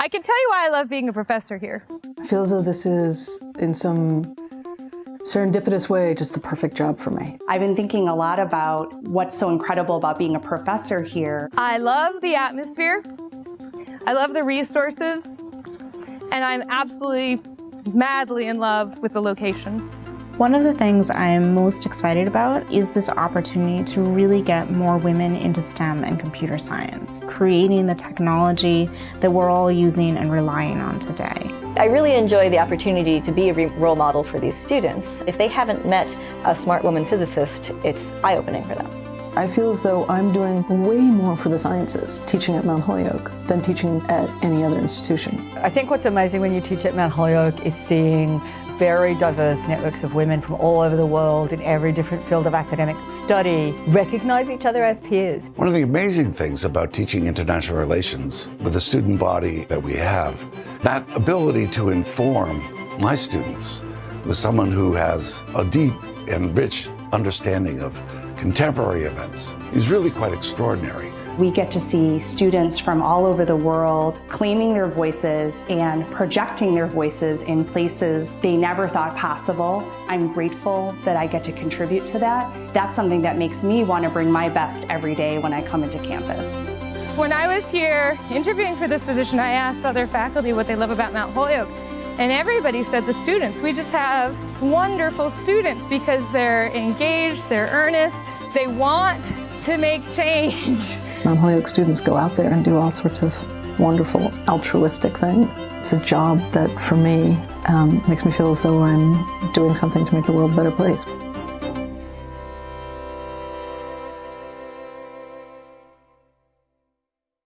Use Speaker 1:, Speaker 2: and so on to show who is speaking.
Speaker 1: I can tell you why I love being a professor here.
Speaker 2: I feel as though this is, in some serendipitous way, just the perfect job for me.
Speaker 3: I've been thinking a lot about what's so incredible about being a professor here.
Speaker 1: I love the atmosphere. I love the resources. And I'm absolutely madly in love with the location.
Speaker 4: One of the things I'm most excited about is this opportunity to really get more women into STEM and computer science, creating the technology that we're all using and relying on today.
Speaker 5: I really enjoy the opportunity to be a role model for these students. If they haven't met a smart woman physicist, it's eye-opening for them.
Speaker 2: I feel as though I'm doing way more for the sciences teaching at Mount Holyoke than teaching at any other institution.
Speaker 6: I think what's amazing when you teach at Mount Holyoke is seeing very diverse networks of women from all over the world in every different field of academic study recognize each other as peers.
Speaker 7: One of the amazing things about teaching international relations with the student body that we have, that ability to inform my students with someone who has a deep and rich understanding of contemporary events is really quite extraordinary.
Speaker 3: We get to see students from all over the world claiming their voices and projecting their voices in places they never thought possible. I'm grateful that I get to contribute to that. That's something that makes me want to bring my best every day when I come into campus.
Speaker 1: When I was here interviewing for this position, I asked other faculty what they love about Mount Holyoke. And everybody said the students. We just have wonderful students because they're engaged, they're earnest, they want to make change.
Speaker 2: Mount Holyoke students go out there and do all sorts of wonderful altruistic things. It's a job that for me um, makes me feel as though I'm doing something to make the world a better place.